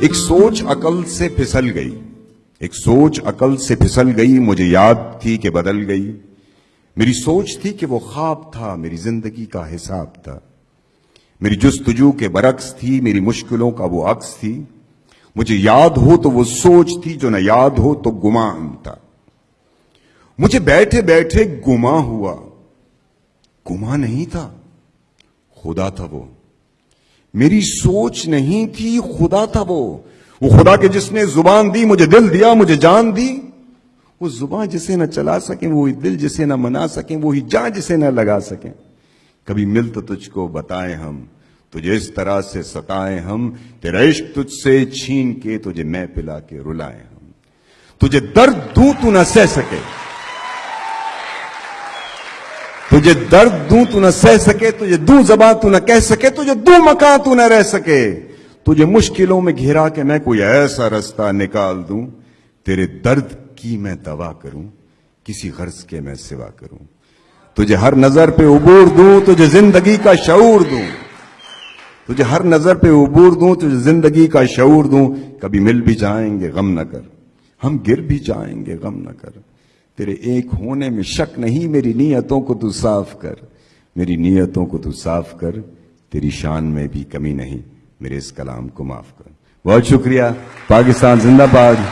ایک سوچ عقل سے پھسل گئی۔ ایک سوچ عقل سے پھسل گئی، مجھے یاد تھی کہ بدل گئی۔ میری سوچ تھی کہ وہ خواب تھا، میری زندگی کا حساب تھا۔ میری جستجو کے برعکس تھی، میری مشکلوں کا وہ عکس تھی۔ مجھے یاد ہو تو وہ سوچ تھی جو نہ یاد ہو تو گمان تھا۔ مجھے بیٹھے بیٹھے گما ہوا۔ گما نہیں تھا، خدا تھا وہ۔ میری سوچ نہیں تھی، خدا تھا وہ۔ وہ خدا کے جس نے زبان دی، مجھے دل دیا، مجھے جان دی۔ وہ زبان جسے نہ چلا سکیں، وہی دل جسے نہ منا سکیں، وہی جان جسے نہ لگا سکیں۔ کبھی مل تو تجھ کو بتائیں ہم، تجھے اس طرح سے ستائیں ہم۔ تیرا عشق تجھ سے چھین کے تجھے میں پلا کے رلائیں ہم۔ تجھے درد دوں تو نہ سہ سکے۔ تجھے درد دوں تو نہ سہ سکے، تجھے دوں زبان تو نہ کہہ سکے، تجھے دوں مکان تو نہ رہ سکے۔ تجھے مشکلوں میں گھیرا کے میں کوئی ایسا رستہ نکال دوں، تیرے درد کی میں دوا کروں، کسی غرض کے میں سوا کروں۔ تجھے ہر نظر پہ عبور دوں، تجھے زندگی کا شعور دوں۔ تجھے ہر نظر پہ عبور دوں، تجھے زندگی کا شعور دوں۔ کبھی مل بھی جائیں گے، غم نہ کر۔ ہم گر بھی جائیں گے، غم نہ کر۔ تیرے ایک ہونے میں شک نہیں، میری نیتوں کو تو صاف کر۔ میری نیتوں کو تو صاف کر، تیری شان میں بھی کمی نہیں۔ میرے اس کلام کو معاف کر۔ بہت شکریہ، پاکستان زندہ باد۔